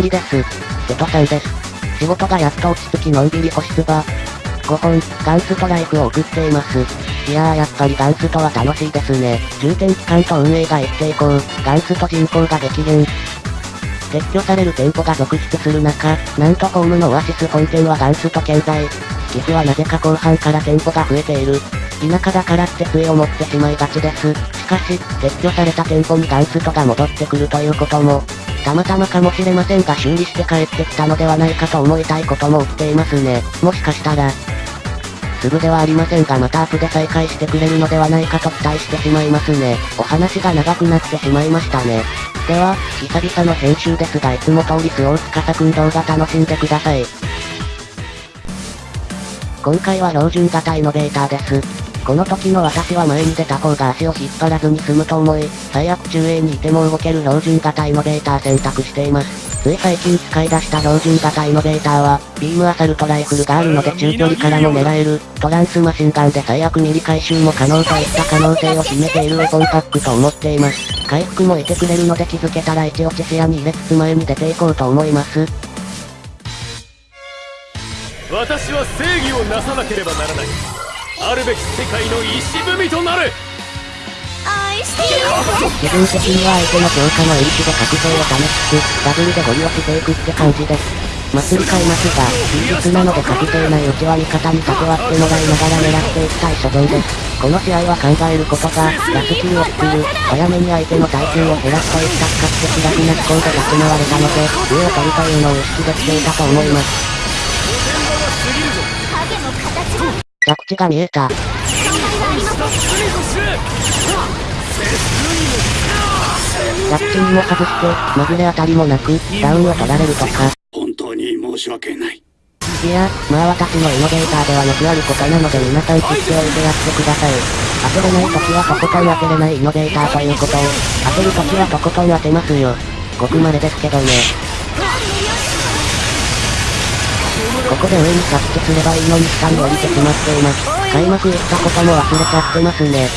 ぶりです。瀬戸さんです。仕事がやっと落ち着きのんびり星つば。5本、ガンストライクを送っています。いやーやっぱりガンストは楽しいですね。重点機関と運営が一定校、ガンスト人口が激減。撤去される店舗が続出する中、なんとホームのオアシス本店はガンスト健在。岐阜はなぜか後半から店舗が増えている。田舎だからって杖を持ってしまいがちです。しかし、撤去された店舗にガンストが戻ってくるということも、たまたまかもしれませんが修理して帰ってきたのではないかと思いたいことも起きていますね。もしかしたら、すぐではありませんがまたアップで再開してくれるのではないかと期待してしまいますね。お話が長くなってしまいましたね。では、久々の編集ですがいつも通りスオーツカサくん動画楽しんでください。今回は標準型イノベーターです。この時の私は前に出た方が足を引っ張らずに済むと思い、最悪中衛にいても動ける標準型イノベーター選択しています。つい最近使い出した標準型イノベーターは、ビームアサルトライフルがあるので中距離からも狙える、トランスマシンガンで最悪ミリ回収も可能といった可能性を秘めているウェポンパックと思っています。回復もいてくれるので。気づけたら一落ち視野に入れつつ前に出ていこうと思います。私は正義をなさなければならないあるべき世界の石踏みとなる。自分的には相手の強化のエリシで覚醒を試しつつ、ダブルでゴリ押していくって感じです。祭り買いますが、休日なので確定ないうちは味方に縦割ってもらいながら狙っていきたい所存です。この試合は考える。ことが、ラスキルを作る、早めに相手の耐久を減らすといった比較的楽な思考で立ち回れたので、上を取る。というのを意識できていたと思います。着地が見えた。着地にも外して、まぐれ当たりもなく、ダウンを取られるとか。本当に申し訳ない。いや、まあ私のイノベーターではよくあることなので皆さん知っておいてやってください。当てれない時はとことん当てれないイノベーターということを、当てる時はとことん当てますよ。ごくまれですけどね。ここで上に着地すればいいのに下に降りてしまっています。開幕言ったことも忘れちゃってますね。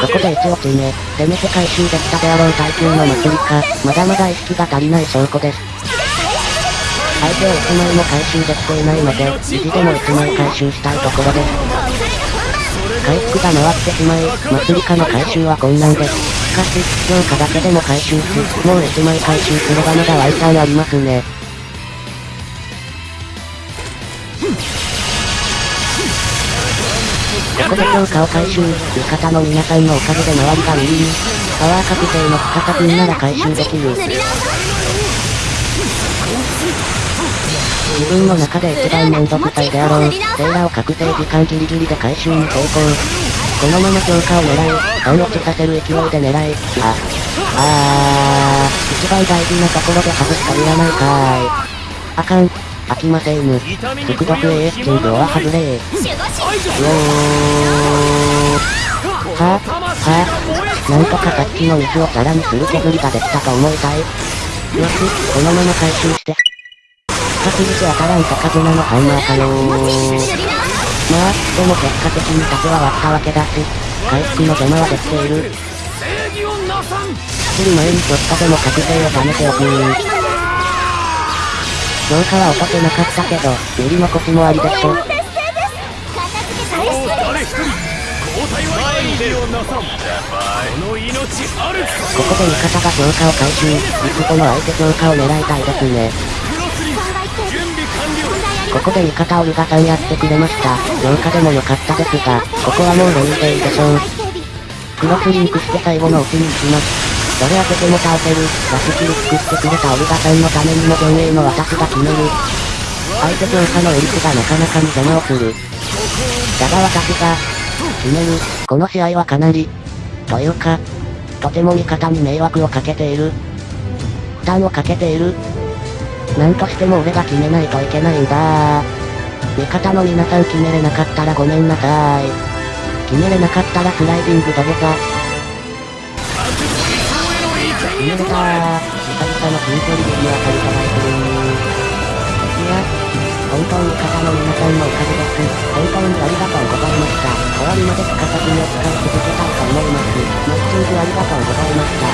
ここで一落ち目、せめて回収できたであろう耐久の祭りか、まだまだ意識が足りない証拠です。相手を1枚も回収できていないので、意地でも1枚回収したいところです。回復が回ってしまい、祭りかの回収は困難です。しかし、強化だけでも回収し、もう1枚回収すればまだワイチャンありますね。ここで強化を回収、味方の皆さんのおかげで周りがウィンウィン。パワー確定の深さくんなら回収できる。自分の中で一番めんどくさいであろう、セーラを確定時間ギリギリで回収に成功。このまま強化を狙い、半落ちさせる勢いで狙い、あ、あー、一番大事なところで外しかいらないかーい。あかん、飽きませんぬ。速読 AS チングは外れー。うおー。はぁ、はぁ、なんとかさっきのミスをさらにする削りができたと思いたい。よし、このまま回収して。深すぎて当たらんとカズナのハンマーかよー。まあ、でも結果的に竹は割ったわけだし、回復の邪魔はできている。正義をなさん？来る前にちょっとでも確定を貯めておく評価は落とせなかったけど、より残しもありでしょ。こここで味方が評価を回収、いつこの相手評価を狙いたいですね。ここで味方オルガさんやってくれました。評価でも良かったですが、ここはもうレイでいいでしょう。クロスリンクして最後のうちに行きます。どれ当てても倒せる、ラスキル作ってくれたオルガさんのためにも前衛の私が決める。相手強化のエリスがなかなかに邪魔をする。だが私が、決める、この試合はかなり、というか、とても味方に迷惑をかけている。負担をかけている。なんとしても俺が決めないといけないんだ味方の皆さん決めれなかったらごめんなさい。決めれなかったらスライディング土下座。決めれたー。久々の近距離でにわかるトライフルいや、今当に方の皆さんのおかげです。本当にありがとうございました。終わりまで高崎を使い続けたいと思います。マッチングありがとうございました。